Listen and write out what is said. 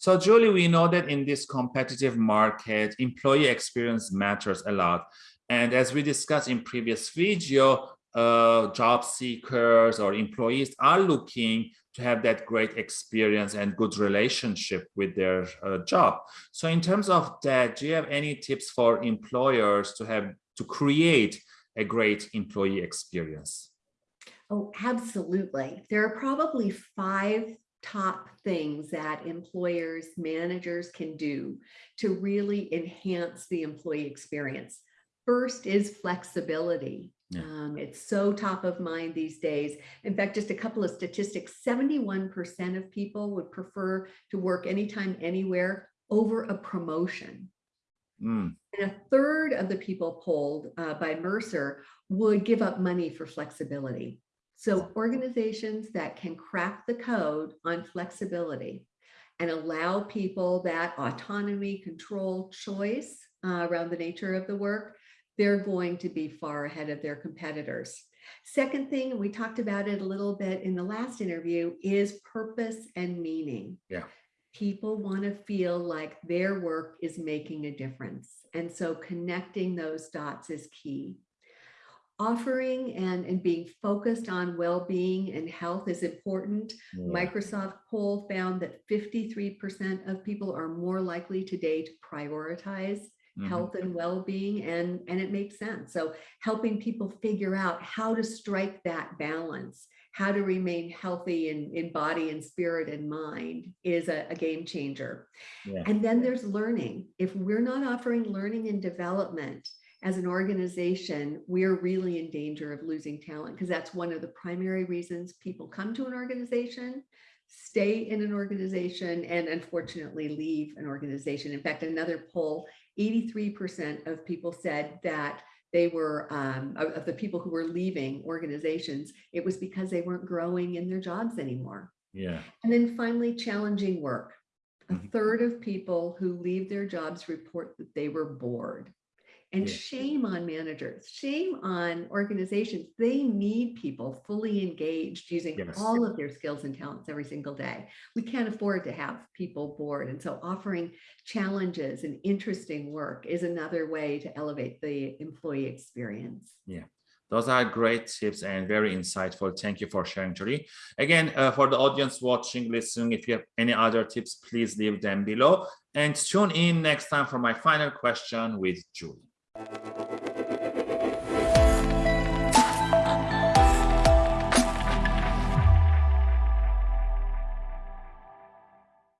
So Julie, we know that in this competitive market, employee experience matters a lot. And as we discussed in previous video, uh, job seekers or employees are looking to have that great experience and good relationship with their uh, job. So in terms of that, do you have any tips for employers to have to create a great employee experience? Oh, absolutely. There are probably five top things that employers, managers can do to really enhance the employee experience. First is flexibility. Yeah. Um, it's so top of mind these days. In fact, just a couple of statistics, 71% of people would prefer to work anytime, anywhere over a promotion. Mm. And a third of the people polled uh, by Mercer would give up money for flexibility. So organizations that can crack the code on flexibility and allow people that autonomy, control, choice uh, around the nature of the work, they're going to be far ahead of their competitors. Second thing, we talked about it a little bit in the last interview, is purpose and meaning. Yeah. People want to feel like their work is making a difference. And so connecting those dots is key offering and, and being focused on well-being and health is important. Yeah. Microsoft poll found that 53% of people are more likely today to prioritize mm -hmm. health and well-being and, and it makes sense. So helping people figure out how to strike that balance, how to remain healthy in, in body and spirit and mind is a, a game changer. Yeah. And then there's learning. If we're not offering learning and development, as an organization, we're really in danger of losing talent because that's one of the primary reasons people come to an organization, stay in an organization, and unfortunately leave an organization. In fact, another poll, 83% of people said that they were, um, of the people who were leaving organizations, it was because they weren't growing in their jobs anymore. Yeah. And then finally, challenging work. A mm-hmm. third of people who leave their jobs report that they were bored. And yeah. shame on managers, shame on organizations. They need people fully engaged using yes. all of their skills and talents every single day. We can't afford to have people bored. And so offering challenges and interesting work is another way to elevate the employee experience. Yeah. Those are great tips and very insightful. Thank you for sharing, Julie. Again, uh, for the audience watching, listening, if you have any other tips, please leave them below. And tune in next time for my final question with Julie.